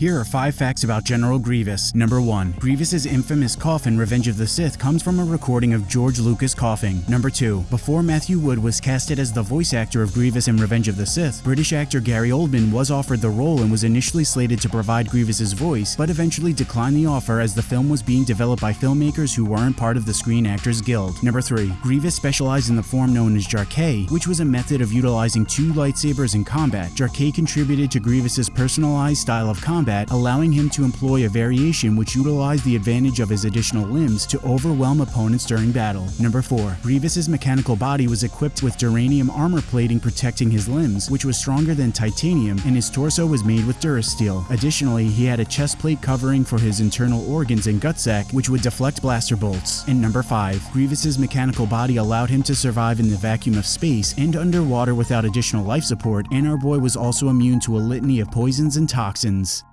Here are 5 facts about General Grievous. Number 1. Grievous's infamous cough in Revenge of the Sith comes from a recording of George Lucas coughing. Number 2. Before Matthew Wood was casted as the voice actor of Grievous in Revenge of the Sith, British actor Gary Oldman was offered the role and was initially slated to provide Grievous's voice, but eventually declined the offer as the film was being developed by filmmakers who weren't part of the Screen Actors Guild. Number 3. Grievous specialized in the form known as Jar'Kai, which was a method of utilizing two lightsabers in combat. Jar'Kai contributed to Grievous's personalized style of combat combat, allowing him to employ a variation which utilized the advantage of his additional limbs to overwhelm opponents during battle. Number 4. Grievous's mechanical body was equipped with duranium armor plating protecting his limbs, which was stronger than titanium, and his torso was made with durasteel. Additionally, he had a chest plate covering for his internal organs and gut sac, which would deflect blaster bolts. And number 5. Grievous's mechanical body allowed him to survive in the vacuum of space and underwater without additional life support, and our boy was also immune to a litany of poisons and toxins.